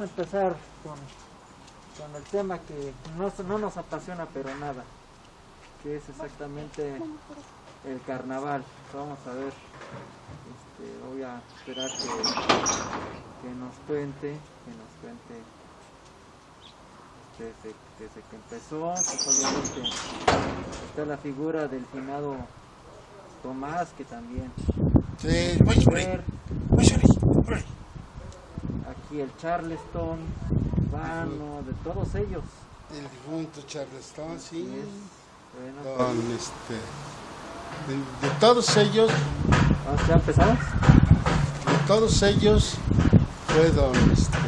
empezar con, con el tema que no, no nos apasiona pero nada, que es exactamente el carnaval. Vamos a ver, este, voy a esperar que, que nos cuente, que nos cuente desde, desde que empezó, pues obviamente está la figura del finado Tomás, que también Sí, voy voy por ahí, por ahí. Aquí el Charleston, Vano, de todos ellos. El difunto Charleston, sí. Bueno, Con este. De, de todos ellos, ¿vamos ¿ya empezamos? de todos ellos fue don, este,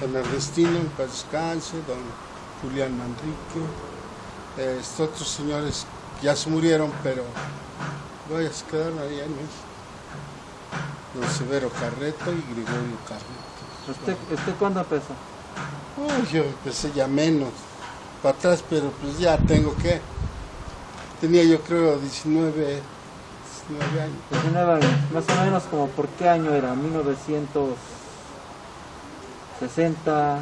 don Ernestino en paz descanse, don Julián Manrique, eh, estos otros señores ya se murieron, pero voy a quedar ahí en México. Don Severo Carreto y Gregorio Carreto. ¿Usted, ¿Usted cuándo empezó? Uy, yo empecé ya menos para atrás, pero pues ya tengo que. Tenía yo creo 19, 19 años. 19 años, más o menos como por qué año era, 1960,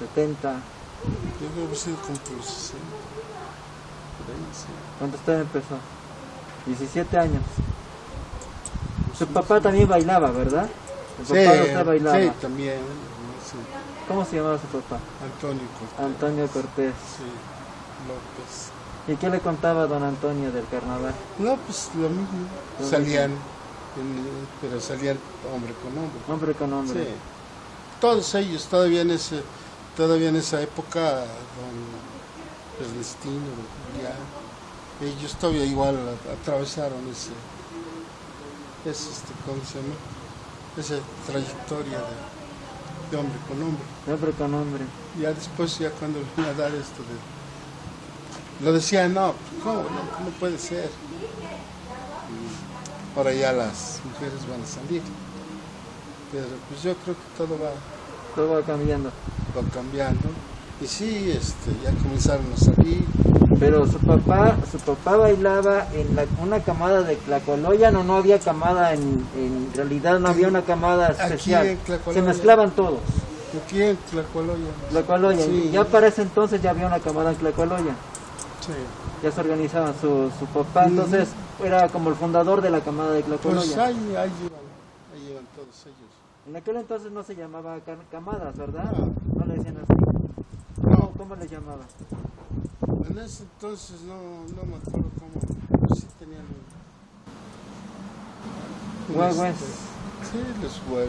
70, Yo he sido como por los 60. por ahí, sí. cuando usted empezó. 17 años. Su papá también bailaba, ¿verdad? Sí, papá de usted bailaba. sí, también. sí. ¿Cómo se llamaba su papá? Antonio Cortés. Antonio Cortés. Sí, López. ¿Y qué le contaba don Antonio del carnaval? No, pues lo mismo. Lo salían, en- pero salían hombre con hombre. Hombre con Sí. hombre. Todos ellos, todavía en ese, todavía en esa época, don Ernestino, Julián, ellos todavía igual atravesaron ese, ese este, ¿cómo se llama? Esa trayectoria de, de hombre con hombre. Hombre con hombre. Ya después, ya cuando vine a dar esto de... Lo decía, no, ¿cómo? No, no puede ser. Y ahora ya las mujeres van a salir. Pero pues yo creo que todo va, Todo va cambiando. va cambiando. Y sí, este, ya comenzaron a salir. Pero su papá, su papá bailaba en la- una camada de Tlacoloyan o no había camada en, en realidad no había una camada especial. Se mezclaban todos. Aquí en Tlacualoya. Tlacualoyan. Sí. Ya para ese entonces ya había una camada en Tlacualoyan. Sí. Ya se organizaba su, su papá, entonces era como el fundador de la camada de Pues Tlacualoyan. ahí, ahí llevan, ahí llevan todos ellos. En aquel entonces no se llamaba ca- camadas, ¿verdad? No. No le decían así. ¿Cómo, cómo le llamaban? En ese entonces no, no me acuerdo cómo, pero sí tenían Huevos. este, Sí, los huevos.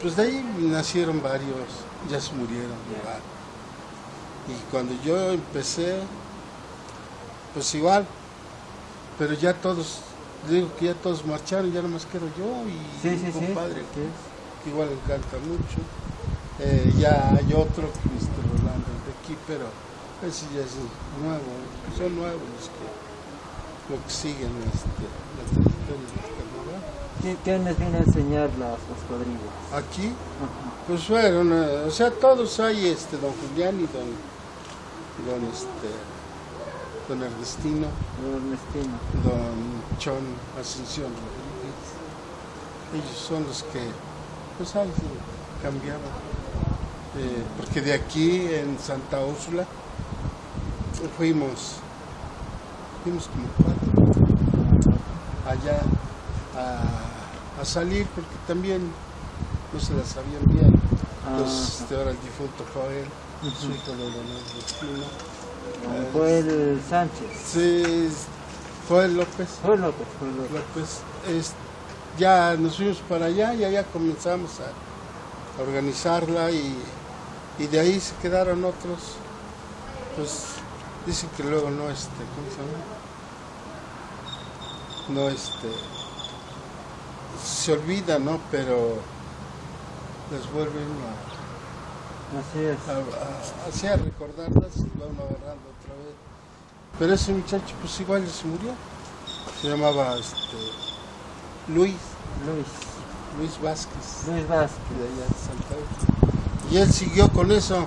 Pues de ahí nacieron varios, ya se murieron. Y cuando yo empecé, pues igual, pero ya todos, digo que ya todos marcharon, ya nomás quedo yo y Sí, sí. compadre Sí. Igual encanta mucho. Eh, ya hay otro, Cristo Rolando, el de aquí, pero ese ya es nuevo, son nuevos los que, que siguen este, la trayectoria del carnaval. ¿Qui- ¿Quién les viene a enseñar las, las cuadrillas? Aquí, Ajá. pues fueron, o sea, todos hay, este, don Julián y don, don, este, don Ernestino, Ernestino. don Chon Ascensión Rodríguez. Ellos son los que, pues ahí sí, cambiaban. Eh, porque de aquí en Santa Úrsula fuimos, fuimos como cuatro allá a, a salir porque también no se las sabían bien. Entonces, Ah. este, ahora el difunto Joel, su hijo de don Ernestino. eh, Joel Sánchez. Sí, Joel López. Joel López, Joel López. López, es- ya nos fuimos para allá y allá comenzamos a, a organizarla y, y de ahí se quedaron otros. Pues dicen que luego no, este, ¿cómo se llama? No, este, se olvida, ¿no? Pero les vuelven a, Así es. a, a- así a recordarlas y van agarrando otra vez. Pero ese muchacho pues igual ya se murió. Se llamaba este, Luis, Luis. Luis Vázquez, Luis Vázquez. de allá de. Y él siguió con eso.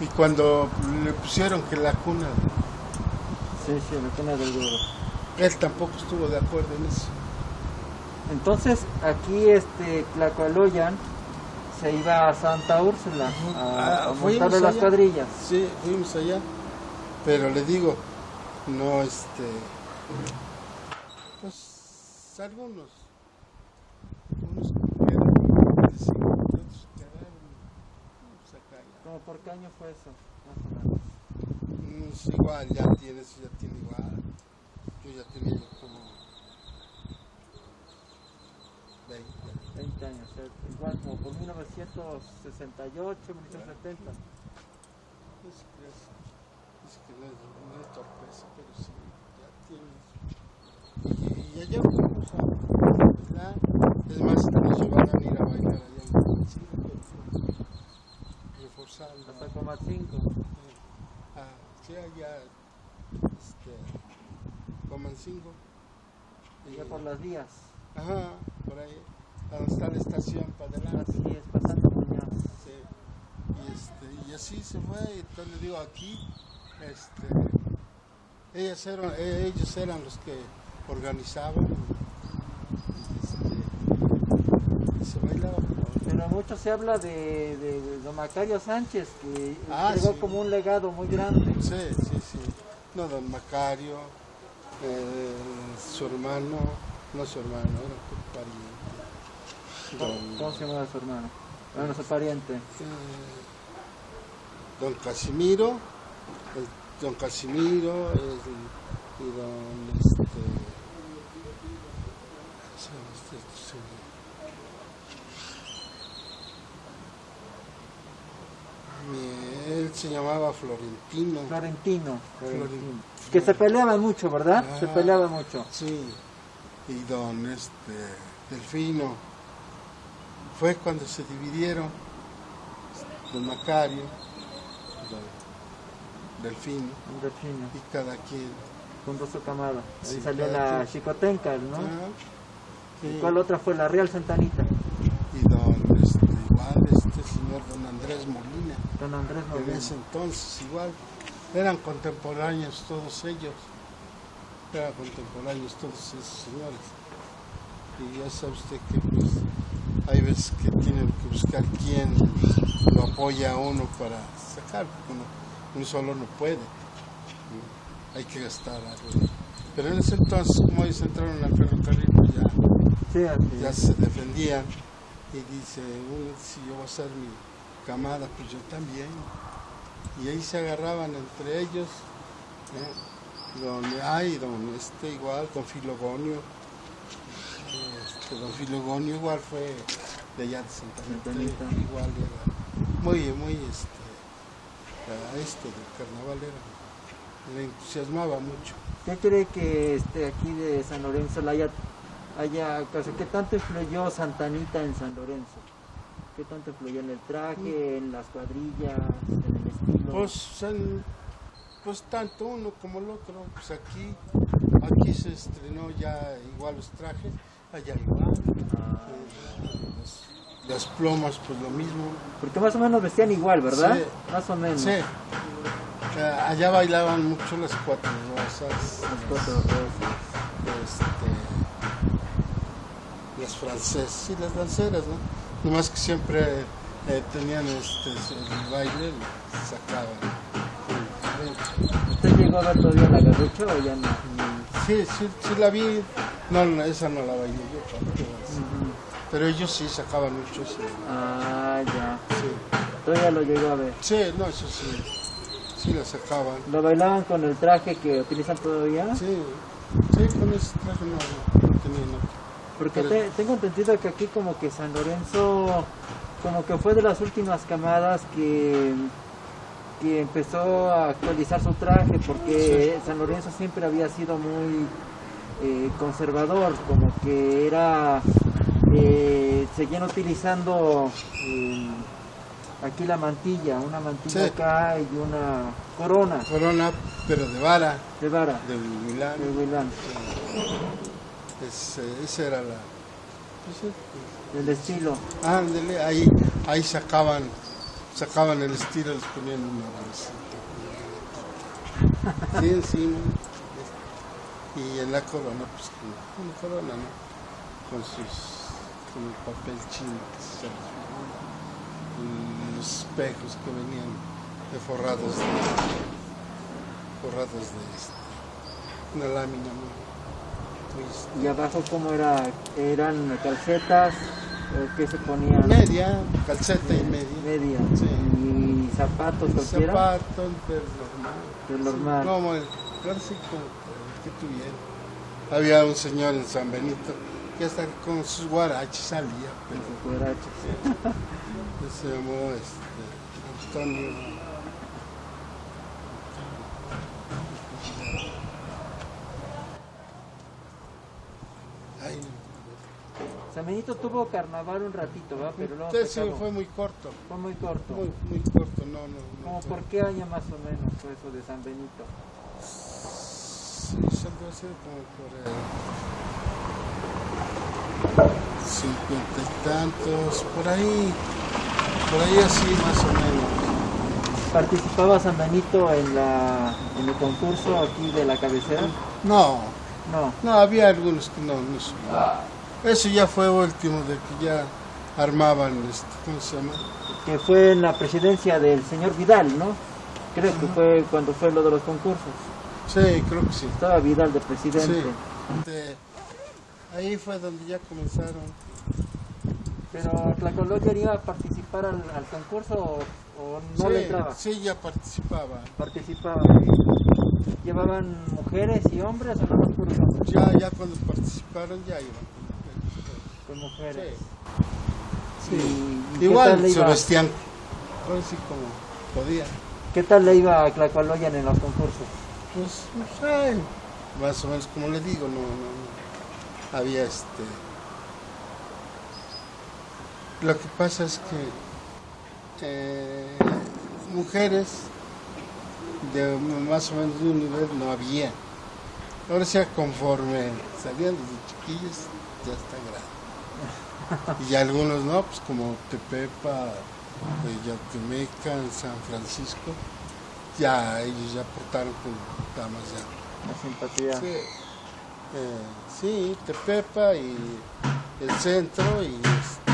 Y cuando le pusieron que la cuna, Sí, sí, la cuna del él tampoco estuvo de acuerdo en eso. Entonces aquí este Tlacualoyan se iba a Santa Úrsula a, Ah, a fuimos montarle las allá. cuadrillas. Sí, fuimos allá. Pero le digo, no, este. Pues algunos. Unos quedaron, sí, otros quedaron. Pues acá ya. ¿Como por qué año fue eso? Más o menos. Mm, igual, ya tiene, eso ya tiene igual. Yo ya tenía como 20. 20 años, o sea, igual como por 1968, 1970. Es que, es, es que no, es, torpeza, pero sí, ya tienes. Y, y allá fuimos a bailar. Es más, que nos llevaron a ir a bailar allá en pero reforzando. Hasta Comatzinco. Ah, sí, allá, este, Comancingo. Y ya por las vías. Ajá, por ahí, a donde está la estación para adelante. Así es, pasando Muñoz. Sí. Y, este, y así se fue, y entonces le digo aquí, este, ellas eran, ellos eran los que organizaban y, este, y se bailaba. Pero mucho se habla de, de, de don Macario Sánchez, que Ah, llegó sí. como un legado muy grande. Sí, sí, sí. No, don Macario, eh, su hermano, no su hermano, era un pariente. ¿Cómo, se llamaba su hermano? Bueno, su pariente. eh, don Casimiro, el- don Casimiro el- y don este, ¿cómo se llama este Mi- Él se llamaba Florentino. Florentino. Florentino. Que se peleaban mucho, ¿verdad? Se Ah. peleaban mucho. Sí, y don este, Delfino. Fue cuando se dividieron don Macario, don Delfino, delfino, y cada quien. Junto a su camada. Ahí Sí, salió la. Chicotenca, ¿no? Ah, sí, ¿Y ¿Cuál otra fue? La Real Santanita. Y don, este, igual, este señor don Andrés Molina, Don Andrés en Molina. ese entonces igual, eran contemporáneos todos ellos, eran contemporáneos todos esos señores. Y ya sabe usted que pues hay veces que tienen que buscar quién lo apoya a uno para sacar, porque uno, uno solo no puede, ¿no? hay que gastar algo. Pero en ese entonces, como ellos entraron al ferrocarril, pues ya Sí, ya se defendían y dice, uno, si yo voy a ser mi camada, pues yo también. Y ahí se agarraban entre ellos, ¿eh? don, ay, don, este igual, don Filogonio, este, don Filogonio igual fue de allá de Santa Santanita. igual era muy, muy, este, a esto del carnaval era, le entusiasmaba mucho. ¿Qué cree que este, aquí de San Lorenzo la haya, sea, qué tanto influyó Santanita en San Lorenzo? ¿Qué tanto influyó en el traje, en las cuadrillas, en el estilo? Pues, pues tanto uno como el otro, pues aquí, aquí se estrenó ya igual los trajes, allá igual, Ah, eh, las, las plumas pues lo mismo, porque más o menos vestían igual, ¿verdad? Sí. Más o menos. sí, allá bailaban mucho las cuatro rosas, Las cuatro rosas. este, las francesas, sí, las danceras, ¿no? Nomás que siempre eh, tenían este, el baile y sacaban. ¿Usted llegó a ver todavía la garrucha o ya no? Sí, sí, sí la vi. No, no, esa no la bailé yo, tampoco. Ujú. pero ellos sí sacaban mucho eso. Ah, ya. Sí. Todavía lo llegó a ver. sí, no, eso sí. Sí la sacaban. ¿Lo bailaban con el traje que utilizan todavía? Sí, sí, con ese traje no, no tenía nada. Porque te- tengo entendido que aquí como que San Lorenzo como que fue de las últimas camadas que, que empezó a actualizar su traje porque San Lorenzo siempre había sido muy eh, conservador, como que era eh, seguían utilizando eh, aquí la mantilla, una mantilla Sí. acá y una corona. Corona, pero de vara, de vara. De Milán. de Huilán, Es, eh, esa era la. pues, sí. del estilo. Ándele, ahí, ahí sacaban, sacaban el estilo, les ponían una bolsita. Sí, encima. Y en la corona, pues una corona, ¿no? con sus con el papel chino que se los espejos que venían de forrados de forrados de este, una lámina muy, muy ¿Y abajo cómo era? ¿Eran calcetas? ¿O qué se ponían? media, calceta y media. Media. Sí. ¿Y zapatos cualquiera? Zapato, pero normal. Pero normal. Sí, como el, sí como que tuviera. Había un señor en San Benito que hasta con sus guaraches salía, pero Con sus cuerachos. se llamó este, Antonio. Ay, San Benito tuvo carnaval un ratito, ¿verdad? Pero luego Sí, acabó. fue muy corto, Fue muy corto. muy, muy corto, no, no. ¿Cómo por qué año más o menos fue eso de San Benito? Sí, ser como por el cincuenta y tantos, por ahí, por ahí así más o menos. ¿Participaba San Benito en, la, en el concurso aquí de la cabecera? No, No. no, había algunos que no, no subían. Eso ya fue último, de que ya armaban, este, ¿cómo se llama? Que fue en la presidencia del señor Vidal, ¿no? Creo que fue cuando fue lo de los concursos. Sí, creo que sí. Estaba Vidal de presidente. Sí. De- ahí fue donde ya comenzaron. Pero Tlacoloya iba a participar al, al concurso o, o no sí, le entraba. sí, ya participaba. Participaba. ¿Llevaban mujeres y hombres o no puros hombres? Ya, ya cuando participaron ya iban. Con mujeres. Sí. ¿Y- y qué Igual se vestían así como podían. ¿Qué tal le iba a Tlacoloyan en los concursos? Pues, pues, ay, más o menos como le digo, no, no, no. Había este. Lo que pasa es que eh, mujeres de más o menos de un nivel no había. Ahora ya conforme salían desde chiquillos, ya están grandes. Y algunos no, pues como Tepepa, eh, Yatemeca, San Francisco, ya ellos ya portaron con damas ya. La simpatía. Sí, eh, sí, Tepepa y el centro y este,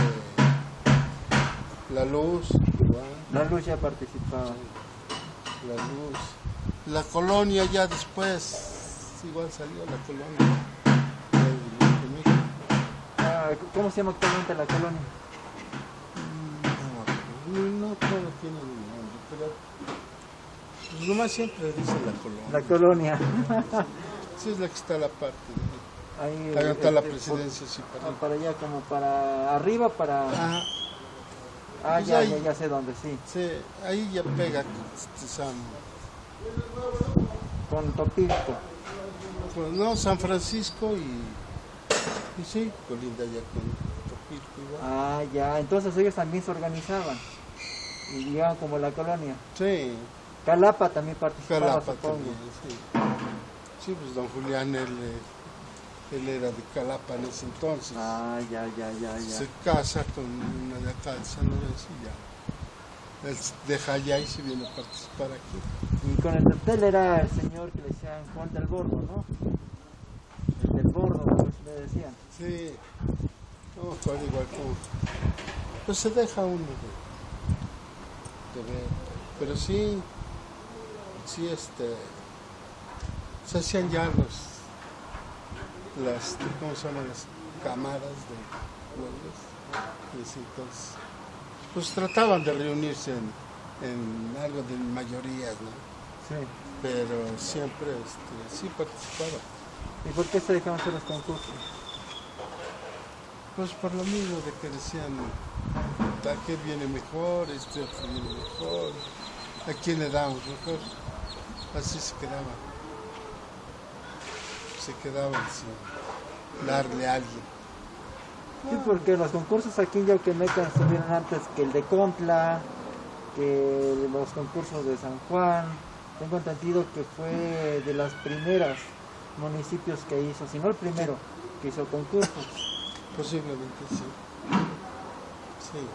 la luz, igual, La luz ya participaba. La luz. La colonia ya después, igual salió la colonia. Ah, ¿Cómo se llama actualmente la colonia? No, no todo tiene nombre, pero pues nomás siempre dice la colonia. La colonia. Sí, es la que está a la parte. Ahí, Ahí está la este, presidencia, sí, para ah, para allá, como para arriba, para... Ajá. Ah, pues ya, ahí. ya, ya sé dónde, sí. Sí, ahí ya pega este, San, Con Topilco. pues, no, San Francisco y, y sí, colinda ya con Topilco igual. Ah, ya. Entonces ellos también se organizaban. Y llegaban como la colonia. Sí, Calapa también participaba, Calapa también, sí. Sí, pues don Julián, él, eh, él era de Calapa en ese entonces. Ah, ya, ya, ya, ya. Se casa con una de acá de San Lorenzo y ya. Él deja allá y se viene a participar aquí. Y con el cartel era el señor que le decían Juan del Bordo, ¿no? El del Bordo, como le decían. Sí, no acuerdo igual como. Pues se deja uno de, de ver. Pero sí, sí, este. Se hacían ya los. Las, ¿cómo se llaman? Las cámaras de pueblos. Y así, entonces. Pues trataban de reunirse en, en algo de mayorías, ¿no? Sí. Pero siempre este, sí participaba. ¿Y por qué se dejaban hacer los concursos? Pues por lo mismo de que decían, ¿a qué viene mejor? Este otro viene mejor. ¿A quién le damos mejor? Así se quedaban. Se quedaban sin darle a alguien. Sí, porque los concursos aquí en Yauquemeca estuvieron antes que el de Contla, que los concursos de San Juan. Tengo entendido que fue de las primeras municipios que hizo, si no el primero, que hizo concursos. Posiblemente sí. Sí.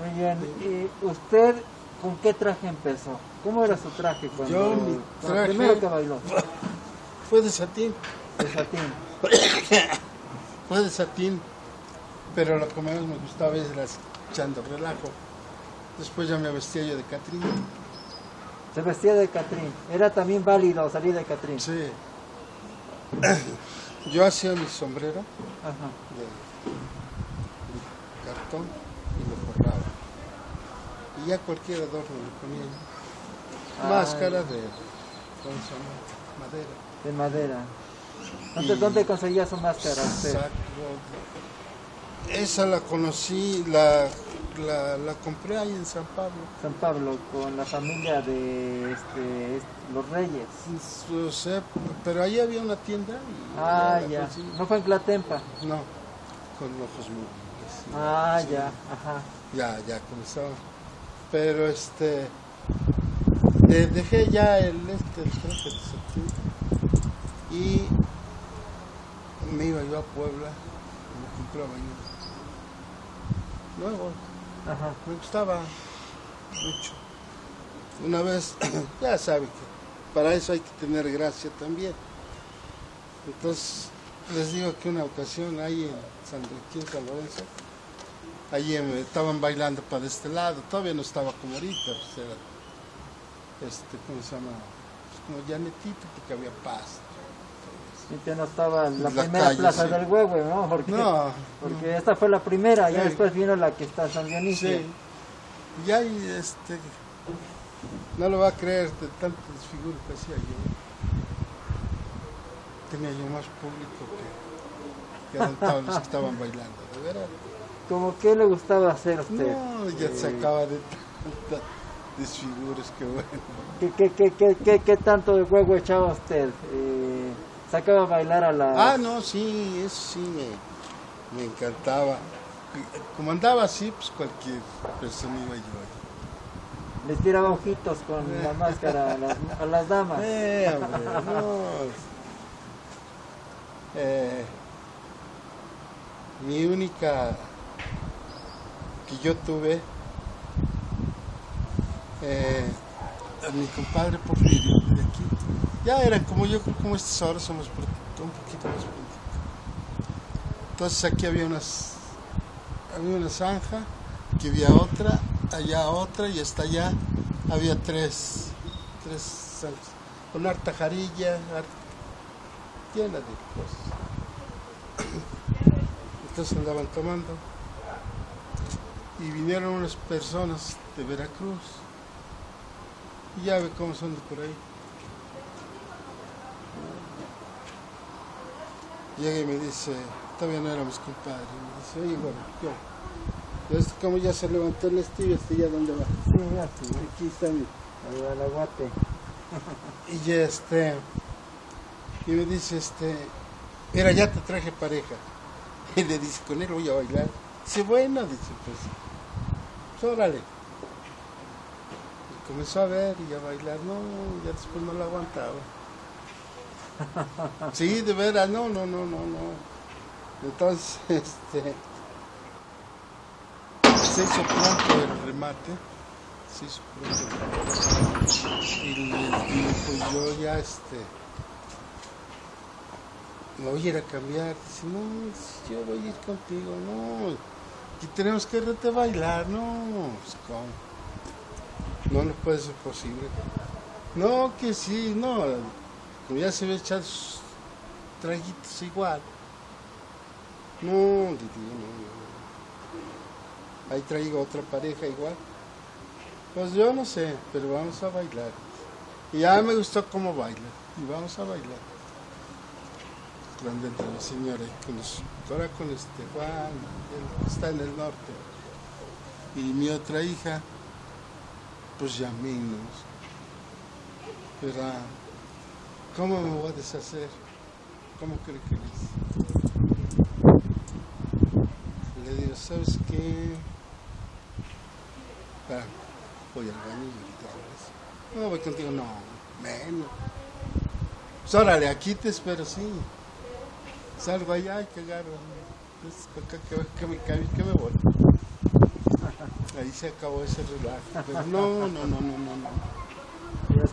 Muy bien, ¿y usted con qué traje empezó? ¿Cómo era su traje cuando, Yo, mi cuando traje- primero que bailó? Fue de satín. De satín. fue de satín, pero lo que más me gustaba era echando relajo. Después ya me vestía yo de Catrín. Se vestía de Catrín. Era también válido salir de Catrín. Sí. Yo hacía mi sombrero Ajá. de, de cartón y lo forraba. Y ya cualquier adorno le ponía Máscara de ¿cómo se llama? madera. De madera. ¿Dónde, Y- dónde conseguía su máscara usted? Exacto. Esa la conocí, la, la, la compré ahí en San Pablo. San Pablo, con la familia de este, est- los Reyes. O sea, pero ahí había una tienda y Ah, ya. conseguí. ¿No fue en Clatempa? No, con ojos sí. Ah, Sí. ya. Ajá. Ya, ya comenzaba. Pero este. dejé ya el este, el de septiembre. Y me iba yo a Puebla. Me compraba yo. Luego, Ajá. me gustaba mucho. Una vez, ya sabe que para eso hay que tener gracia también. Entonces, les digo que una ocasión ahí en San, aquí en San Lorenzo, allí estaban bailando para este lado, todavía no estaba como ahorita, pues era, este, ¿cómo se llama? Pues como llanetito porque había paz. Y que no estaba en la, La primera calle, plaza sí. del Huehue, ¿no? Porque, No, porque esta fue la primera, ya Sí. después vino la que está en San Dionisio. Sí. Y ahí, este, no lo va a creer de tanto desfiguro que hacía yo. Tenía yo más público que, que los que estaban bailando, de verdad. ¿Cómo qué le gustaba hacer a usted? No, ya Eh, se acaba de tantos desfiguros que bueno. ¿Qué, qué, qué, qué, qué, qué tanto de juego echaba usted? Eh, ¿Sacaba a bailar a la...? Ah, no, sí, eso sí me, me encantaba. Como andaba así, pues cualquier persona iba yo ahí. Les tiraba ojitos con la máscara a las, a las damas. Eh, hombre, no. Eh, mi única que yo tuve, eh, a mi compadre Porfirio de aquí, ya eran como yo, como estos ahora somos un poquito más pronto. Entonces aquí había unas, había una zanja, aquí había otra, allá otra y hasta allá había tres, tres zanjas, con harta jarilla, llena de cosas. Entonces andaban tomando y vinieron unas personas de Veracruz y ya ve cómo son de por ahí. Llega y me dice, todavía no éramos compadres, me dice, oye, bueno, yo, este, como ya se levantó el estilo, este ya dónde va. Sí, ya, sí. Aquí está mi, el aguate. Y este, y me dice, este, mira, ya te traje pareja. Y le dice, con él voy a bailar. Dice, bueno, dice, pues, pues, órale. Y comenzó a ver y a bailar, no, ya después no la aguantaba. Sí, de veras, no, no, no, no, no. Entonces, este, se hizo pronto el remate, se hizo pronto el remate. Y digo, pues yo ya, este, me voy a ir a cambiar. Dice, no, yo voy a ir contigo, no. Y tenemos que a bailar, no. Pues, ¿cómo? No, no puede ser posible. No, que sí, no. Ya se ve echar traguitos igual. No, Didi, no, no. Ahí traigo otra pareja igual. Pues yo no sé, pero vamos a bailar. Y ya me gustó cómo baila. Y vamos a bailar. Grande entre la señora, y con los- ahora con este Juan, está en el norte. Y mi otra hija, pues ya menos. Pero, ¿cómo me voy a deshacer? ¿Cómo cree que es? Le digo, ¿sabes qué? Ah, voy al baño y ahorita. No, voy contigo, no, menos. Pues órale, aquí te espero, sí. Salgo allá y que agarro. Pues, para que, me cae, que me voy. Ahí se acabó ese relajo. No, no, no, no, no, no.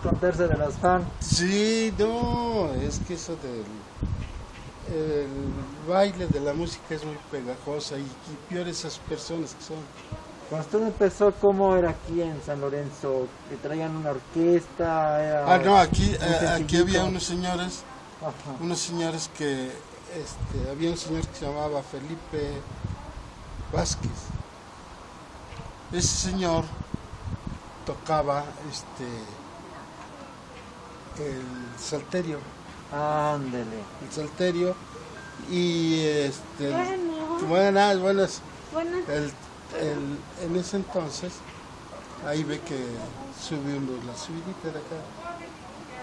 Esconderse de los fans. Sí, no, es que eso del el baile de la música es muy pegajosa y, y peor esas personas que son. Cuando usted empezó, ¿cómo era aquí en San Lorenzo? ¿Que traían una orquesta? Era Ah, no, aquí, eh, aquí había unos señores, Ajá. unos señores que, este, había un señor que se llamaba Felipe Vázquez. Ese señor tocaba este el salterio, Ándele. el salterio y este Bueno, buenas, buenas. bueno, El, el- en ese entonces, ahí ve que sube uno la subidita de acá,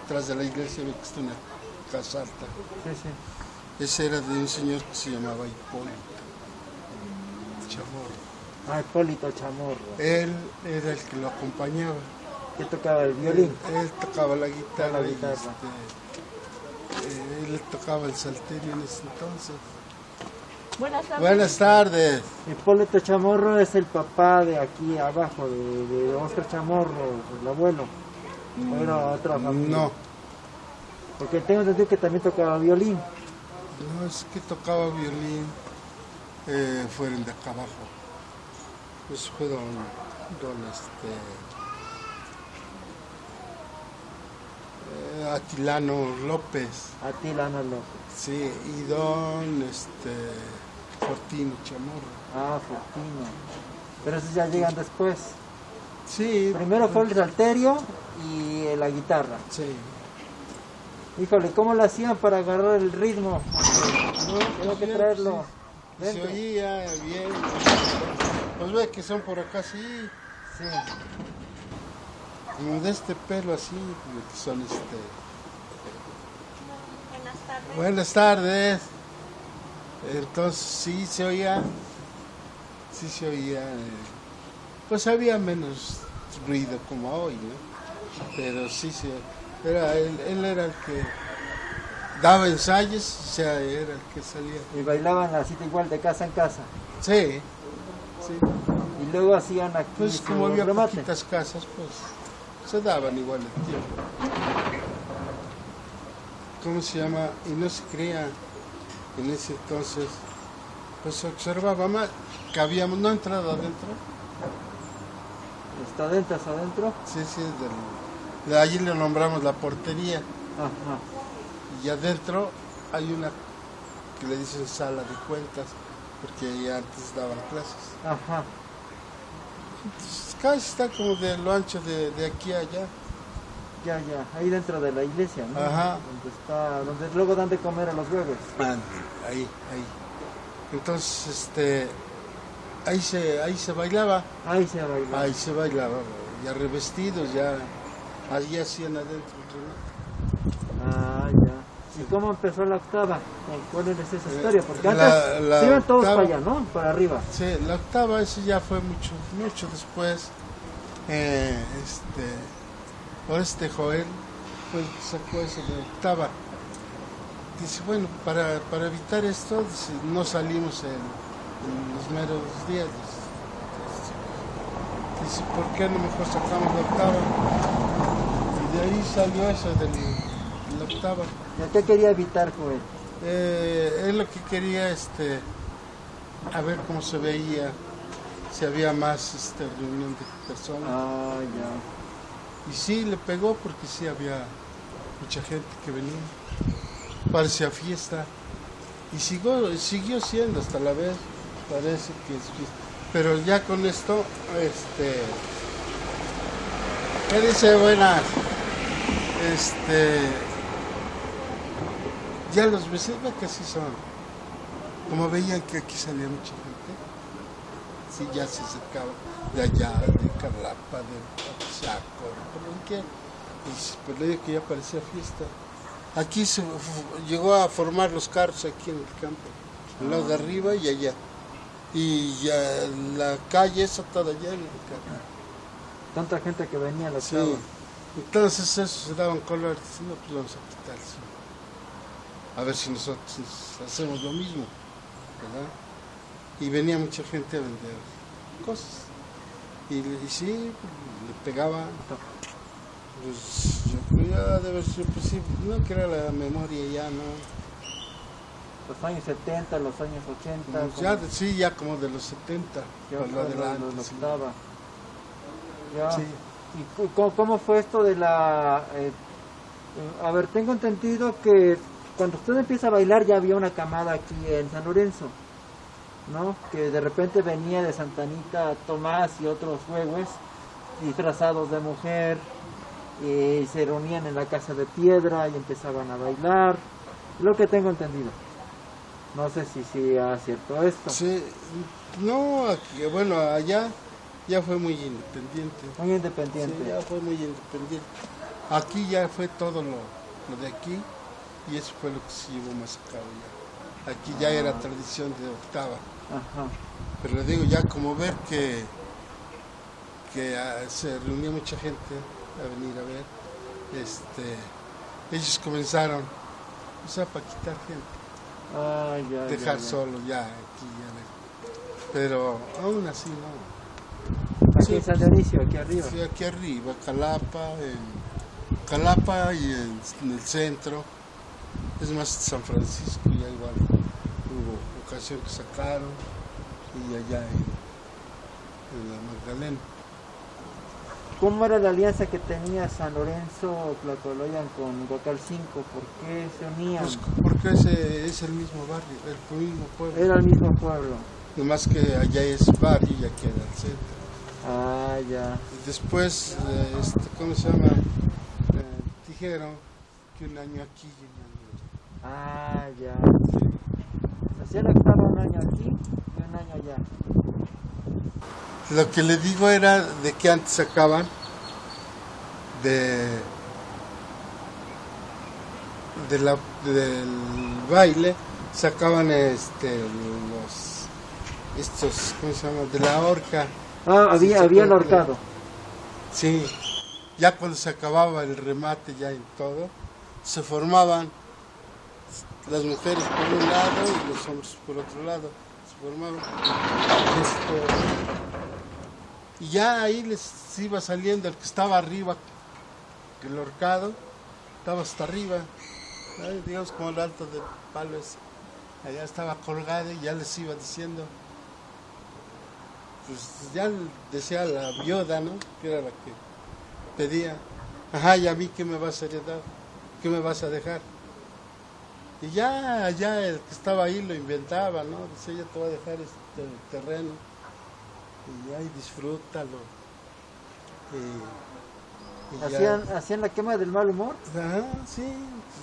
atrás de la iglesia ve que está una casa alta. Sí, sí. Ese era de un señor que se llamaba Hipólito Chamorro. Ah, Hipólito Chamorro. Él era el que lo acompañaba. Que tocaba el violín. Él, él tocaba la guitarra, La guitarra. este, eh, él tocaba el salterio en ese entonces. buenas tardes. Buenas tardes. Hipólito Chamorro es el papá de aquí abajo, de, de Oscar Chamorro, el abuelo. ¿O era otra familia? No, Porque tengo entendido que también tocaba violín. no es que tocaba violín, eh, fueron de acá abajo. Pues fue don, don este, eh, Atilano López, Atilano López. sí, y don este, Fortino Chamorro. Ah, Fortino. Pero esos ya llegan después. Sí, Primero fue el salterio y eh, la guitarra. sí. Híjole, ¿cómo lo hacían para agarrar el ritmo? No, tengo que traerlo. Se oía bien. Pues ve que son por acá, sí. Sí. Como de este pelo así, que son este. Buenas tardes. Buenas tardes. Entonces sí se oía, sí se oía, eh, pues había menos ruido como hoy, ¿no? Pero sí se, era él, él era el que daba ensayos, o sea, era el que salía. Y bailaban así igual de casa en casa. Sí, sí. Y luego hacían aquí Pues como había remate. poquitas casas, pues se daban igual el tiempo. ¿Cómo se llama? Y no se creía en ese entonces, pues se observaba más que habíamos no entrado adentro, Está adentro, está adentro. sí, sí, del- de allí le nombramos la portería Ajá. y adentro hay una que le dicen sala de cuentas porque ahí antes daban clases. Ajá. Casi está como de lo ancho de, de aquí a allá. Ya, ya. Ahí dentro de la iglesia, ¿no? Ajá. Donde está, donde luego dan de comer a los bebés. Ahí, ahí. Entonces, este, ahí se, ahí se bailaba, Ahí se bailaba. ahí se bailaba, ya revestidos, ya, allí hacían adentro. ¿Y cómo empezó la octava? ¿Cuál es esa historia? Porque Eh, la- antes la se iban todos octava- para allá, ¿no? Para arriba. Sí, la octava, ese ya fue mucho, mucho después. Eh, este, por este Joel que sacó eso de octava. Dice, bueno, para, para evitar esto, dice, no salimos en, en los meros días. Dice, Dice, ¿por qué no mejor sacamos la octava? Y de ahí salió eso de ¿Y qué quería evitar, Joel? Eh, él lo que quería, este, a ver cómo se veía, si había más este, reunión de personas. Ah, ya. Y sí, le pegó porque sí había mucha gente que venía. Parecía fiesta. Y siguió, siguió siendo hasta la vez, parece que es fiesta. Pero ya con esto, este... ¿Qué dice? Buenas. Este... Ya los que así son. Como veían que aquí salía mucha gente, sí, ya se acercaban de allá, de Carlapa, de Apizaco, de por donde quiera. Y s- pues le que ya parecía fiesta. Aquí se llegó a formar los carros aquí en el campo, al lado de arriba y allá. Y ya la calle esa toda llena de carros. Tanta gente que venía a la Sí. Entonces eso se daban colores, no, pues vamos a quitar. A ver si nosotros hacemos lo mismo, ¿verdad? Y venía mucha gente a vender cosas. Y, y sí, le pegaba. Pues yo creo ya de haber sido, pues sí, no que era la memoria ya, ¿no? los años 70, los años 80. Pues ya, como- sí, ya como de los 70, ya lo- adelante. lo- lo sí. estaba. Ya. Sí. ¿Y cómo, cómo fue esto de la... eh, eh, a ver, tengo entendido que cuando usted empieza a bailar ya había una camada aquí en San Lorenzo, ¿no? Que de repente venía de Santanita Tomás y otros jueves disfrazados de mujer y se reunían en la casa de piedra y empezaban a bailar. Lo que tengo entendido. No sé si sea cierto esto. Sí, no, aquí, bueno, allá ya fue muy independiente. Muy Sí, independiente. ya fue muy independiente. Aquí ya fue todo lo, lo de aquí y eso fue lo que se llevó más a cabo ya. Aquí ya era tradición de octava. Ajá. Pero le digo, ya como ver que, que ah, se reunía mucha gente a venir a ver, este, ellos comenzaron, o sea, para quitar gente, Ah, ya, dejar ya. solo ya aquí, ya pero aún así no. Aquí Sí. en San Dionisio, aquí arriba. Sí, aquí arriba, Calapa, en Calapa y en, en el centro, es más San Francisco, ya igual hubo ocasión que sacaron, y allá en, en la Magdalena. ¿Cómo era la alianza que tenía San Lorenzo Tlacoloyan con Guacal 5? ¿Por qué se unían? Pues porque ese es el mismo barrio, el mismo pueblo. Era el mismo pueblo. Nomás que allá es barrio y aquí era el centro. Ah, ya. Y después, eh, este, ¿cómo se llama? Eh, dijeron que un año aquí y un año Ah, ya. Hacía la octava un año aquí y un año allá. Lo que le digo era de que antes sacaban de, de la, del baile, sacaban este los estos, ¿cómo se llama? De la horca. Ah, Sí, había, se había el ahorcado. Sí, ya cuando se acababa el remate ya en todo, se formaban las mujeres por un lado y los hombres por otro lado. Se formaban. Esto, y ya ahí les iba saliendo el que estaba arriba, el horcado, estaba hasta arriba, digamos como el alto del palo ese. Allá estaba colgado y ya les iba diciendo, pues ya decía la viuda, ¿no? Que era la que pedía, ajá, ¿y a mí qué me vas a heredar? ¿Qué me vas a dejar? Y ya, ya el que estaba ahí lo inventaba, ¿no? Decía, ya te voy a dejar este terreno. Y ahí disfrútalo. Y, y ya- Hacían, hacían la quema del mal humor. Ajá, sí.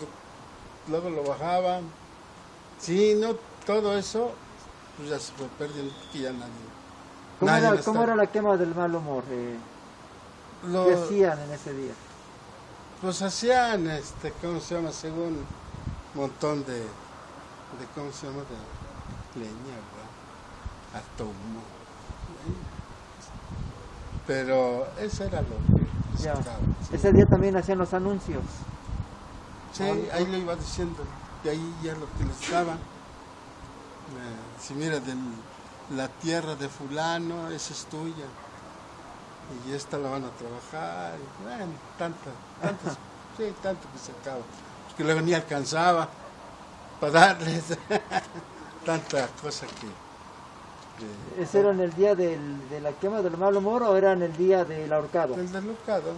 lo- Luego lo bajaban. Sí, no, todo eso, pues ya se fue perdiendo, ya nadie. ¿Cómo, nadie era, cómo era la quema del mal humor? eh? lo- ¿Qué hacían en ese día? Pues hacían, este, ¿cómo se llama? Según montón de, de ¿cómo se llama? De leña, ¿verdad? Humo. Pero eso era lo que Ya. sacaba, sí. Ese día también hacían los anuncios. Sí, ahí lo iba diciendo. Y ahí ya lo que les daban. Eh, si mira, de la tierra de fulano, esa es tuya. Y esta la van a trabajar. y bueno, tanta, tantas, sí, tanto que se acaba. Porque luego ni alcanzaba para darles tanta cosa que... que- ¿Ese era en el día del- de la quema del mal humor o era en el día del ahorcado? El deslocado.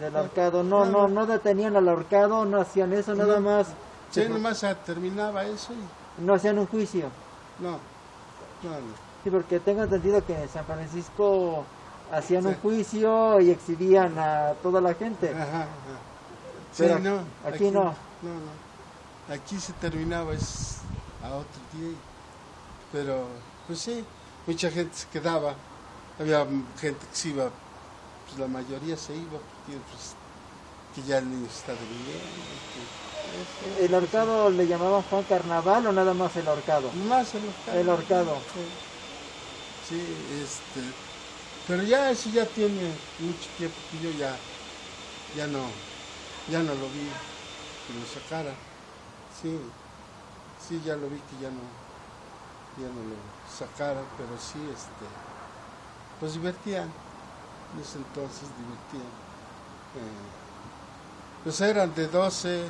Del ahorcado. No, no, no detenían al ahorcado, no hacían eso, nada más. Sí, nomás se terminaba eso y No hacían un juicio. no, no, no. Sí, porque tengo entendido que en San Francisco hacían un juicio y exhibían a toda la gente. Ajá, ajá. Sí, Pero no. aquí no. No, no. Aquí se terminaba es a otro día. Pero, pues sí, mucha gente se quedaba. Había gente que se iba, pues la mayoría se iba, porque pues, que ya el niño está durmiendo. ¿El ahorcado le llamaban Juan Carnaval o nada más el ahorcado? Más el ahorcado. El ahorcado. Sí. Sí, este. Pero ya eso ya tiene mucho tiempo que yo ya, ya no, ya no lo vi que lo sacara. Sí, sí, ya lo vi que ya no, ya no lo sacaran, pero sí, este, pues divertían. En ese entonces divertían. Eh, pues eran de 12,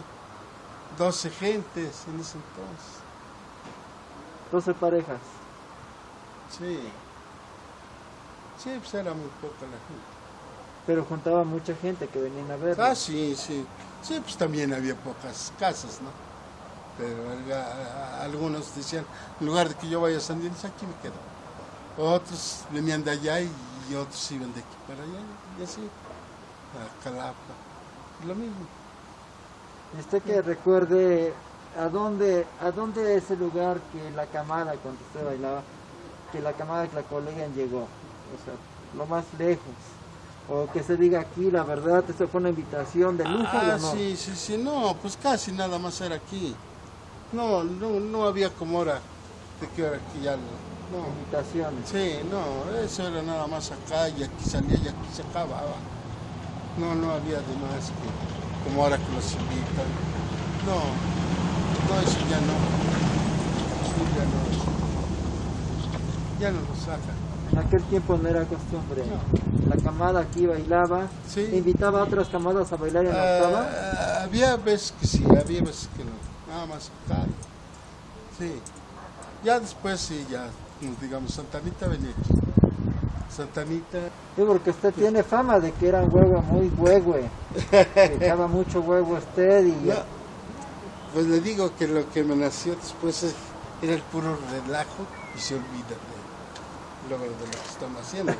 12 gentes en ese entonces. 12 parejas. Sí. Sí, pues era muy poca la gente. Pero juntaba mucha gente que venían a ver. Ah, sí, sí. Sí, pues también había pocas casas, ¿no? Pero alga- a- a- algunos decían, en lugar de que yo vaya a San Diego, aquí me quedo. Otros venían de allá y, y otros iban de aquí para allá y así. A Calapa. Lo mismo. Usted que recuerde a dónde, a dónde es el lugar que la camada cuando usted bailaba, que la camada que la colega llegó, o sea, lo más lejos. O que se diga aquí, la verdad, esto fue una invitación de lujo Ah, o no. sí, sí, sí. No, pues casi nada más era aquí. No, no, no había como ahora de que ahora aquí ya no. no. Invitaciones. Sí, no, eso era nada más acá y aquí salía y aquí se acababa. No, no había de más que como ahora que los invitan. No, no, eso ya no. Sí, ya no. Ya no lo sacan. En aquel tiempo no era costumbre. La camada aquí bailaba, Sí. invitaba a otras camadas a bailar en la octava. Ah, había veces que sí, había veces que no. Nada más. Sí. Ya después sí, ya, como digamos, Santanita venía aquí. Santanita. Sí, porque usted tiene fama de que era un huevo muy huehue. Echaba mucho huevo usted y No, pues le digo que lo que me nació después es- era el puro relajo y se olvida de, de lo que estamos haciendo.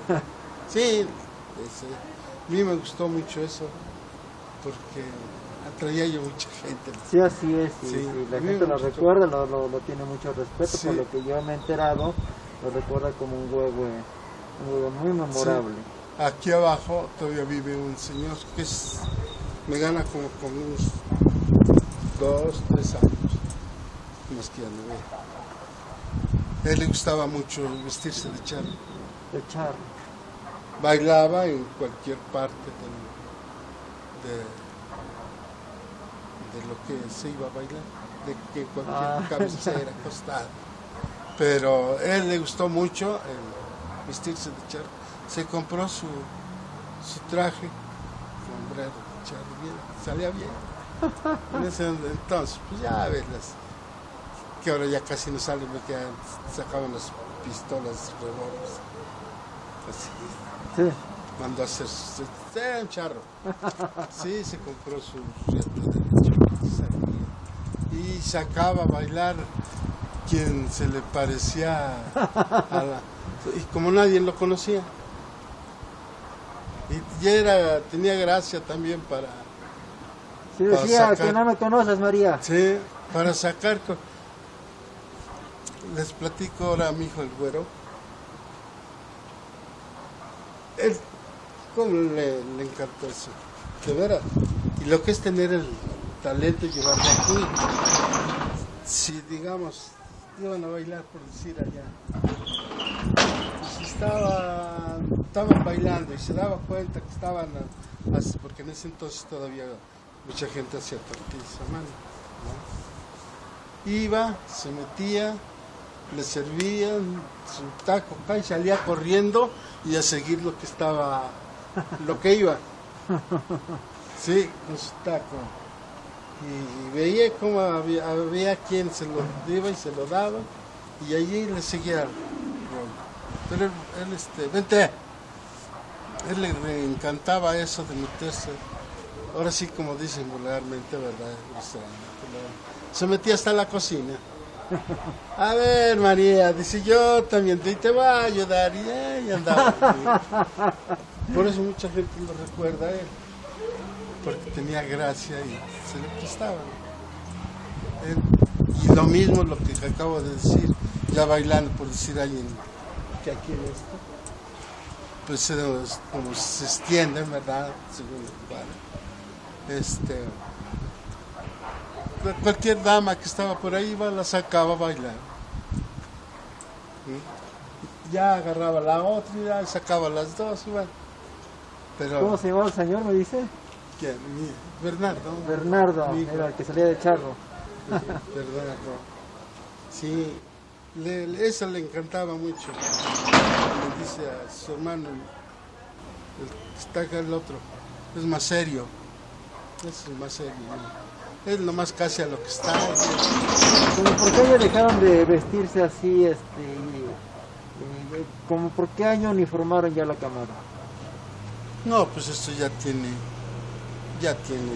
Sí, ese- a mí me gustó mucho eso porque atraía yo mucha gente. Sí, así es, Sí, la gente lo recuerda, lo, lo, lo tiene mucho respeto, por lo que yo me he enterado, lo recuerda como un huevo, un huevo muy memorable. Aquí abajo todavía vive un señor que es, me gana como con unos dos, tres años, más que ya no. A él le gustaba mucho vestirse de charro. De charro. bailaba en cualquier parte del- de, de lo que se iba a bailar, de que cualquier Ah. cabecera, costado. Pero a él le gustó mucho el vestirse de charro. Se compró su, su traje, sombrero de charro, bien, salía bien. En ese entonces, pues ya ves las que ahora ya casi no salen, porque ya sacaban las pistolas, revólveres. Así Sí, mandó a hacer eh, un charro. Sí, se compró su y sacaba a bailar quien se le parecía a la, y como nadie lo conocía. Y, y era, tenía gracia también para, sí Para decía sacar- que no me conoces, María. sí, para sacar. Les platico ahora a mi hijo el güero. Él, ¿cómo le, encantó eso? De veras. Y lo que es tener el talento y llevarlo aquí. Si, digamos, iban a bailar, por decir allá. Pues estaban, estaban bailando y se daba cuenta que estaban, porque en ese entonces todavía mucha gente hacía tortillas a mano. ¿no? Iba, se metía, le servían su taco acá y salía corriendo y a seguir lo que estaba, lo que iba. Sí, con su taco. Y, veía cómo había, había quien se lo iba y se lo daba y allí le seguía. Pero él, este, vente, él le, encantaba eso de meterse, ahora sí como dicen vulgarmente, ¿verdad? Se metía hasta la cocina. A ver, María, dice yo también te, te voy a ayudar. Y, ahí andaba. Por eso mucha gente lo recuerda a él. Porque tenía gracia y se le prestaba. Y lo mismo lo que acabo de decir, ya bailando, por decir alguien que aquí en esto, pues se como se extiende, ¿verdad? Según el lugar. Este, cualquier dama que estaba por ahí iba, la sacaba a bailar. ¿Mm? Ya agarraba la otra y ya sacaba las dos. Pero, ¿Cómo se llamaba el señor, me dice? ¿quién? Bernardo. Bernardo, era el que salía de charro. Bernardo. Sí, le- le- eso le encantaba mucho. Le dice a su hermano, está acá el otro, es más serio. Es más serio. ¿no? Es lo más casi a lo que está. Como por qué dejaron de vestirse así, este, como por qué año uniformaron ya la cámara. No, pues esto ya tiene, ya tiene,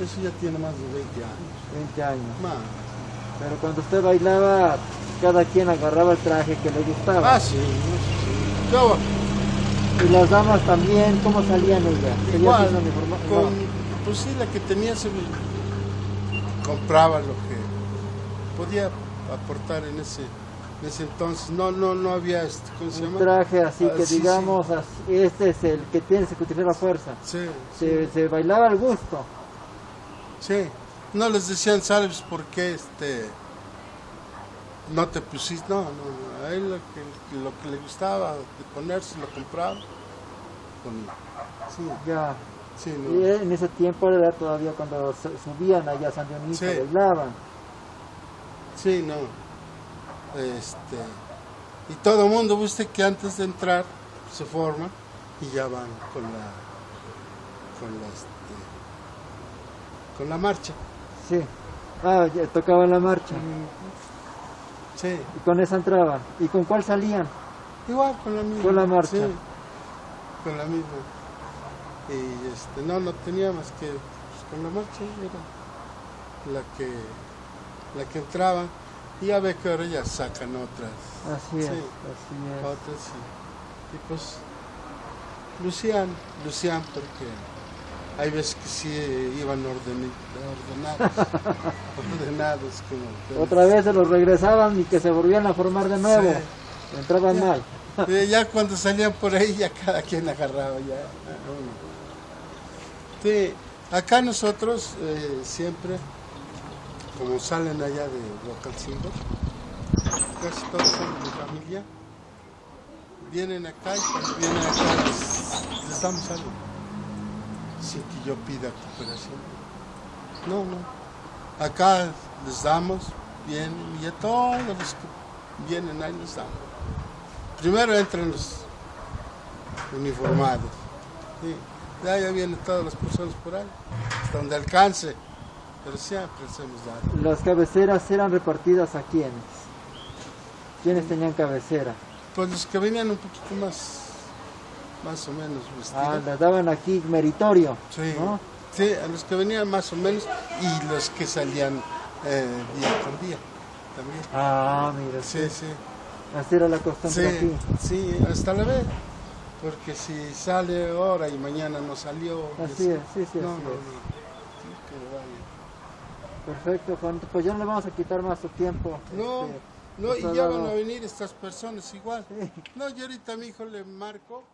eso ya tiene más de 20 años. 20 años. Más. Pero cuando usted bailaba, cada quien agarraba el traje que le gustaba. Ah, sí. Yo, Y las damas también, ¿cómo salían ellas? ¿Seguían igual, con, No. pues sí, la que tenía se compraba lo que podía aportar en ese, en ese entonces. No, no, no había, este, ¿cómo se Un llama? traje así Ah, que sí, sí. digamos, este es el que tienes que utilizar la fuerza. Sí, Se, se bailaba al gusto. sí. No les decían, ¿sabes por qué este, no te pusiste? No, no, no. A él lo que, lo que le gustaba de ponerse lo compraba. Con- sí, Ya. Sí, Y no. en ese tiempo era todavía cuando subían allá a San Dionisio, Sí. bailaban. Sí, no. Este, y todo el mundo, viste que antes de entrar se forman y ya van con la con la este, con la marcha. Sí. Ah, ya tocaban la marcha. Sí, Y con esa entraban. ¿Y con cuál salían? igual con la misma. Con la marcha. sí, con la misma. Y este, no, no tenía más que pues, con la marcha era la que la que entraba y ya ve que ahora ya sacan otras. Así es, Sí. así es. Otras sí. Y pues lucían, lucían porque hay veces que sí iban ordeni- ordenados, ordenados como Otra vez se los regresaban y que se volvían a formar de nuevo. Sí. Entraban Ya. mal. Ya cuando salían por ahí ya cada quien agarraba ya. Sí, acá nosotros eh, siempre, como salen allá de Huacalcingo, casi todos son de mi familia, vienen acá y vienen acá les, les damos algo, sin que yo pida cooperación. No, no. Acá les damos, vienen y a todos los que vienen ahí les damos. Primero entran los uniformados. Sí. Ya, ya vienen todas las personas por ahí, hasta donde alcance. Pero siempre hacemos dar. Las cabeceras eran repartidas a quiénes. ¿Quiénes tenían cabecera? Pues los que venían un poquito más, más o menos Ah, vestidos. las daban aquí meritorio. sí, ¿no? sí, a los que venían más o menos y los que salían eh, día con día también. Ah, mira, Sí, sí. así era la costumbre Sí, aquí. sí, hasta la vez. Porque si sale ahora y mañana no salió. Así es, sí, sí, no, así no, es. Perfecto, Juan. Pues ya no le vamos a quitar más su tiempo. No, Este, no, y ya van a venir estas personas igual. Sí. No, yo ahorita a mi hijo le marco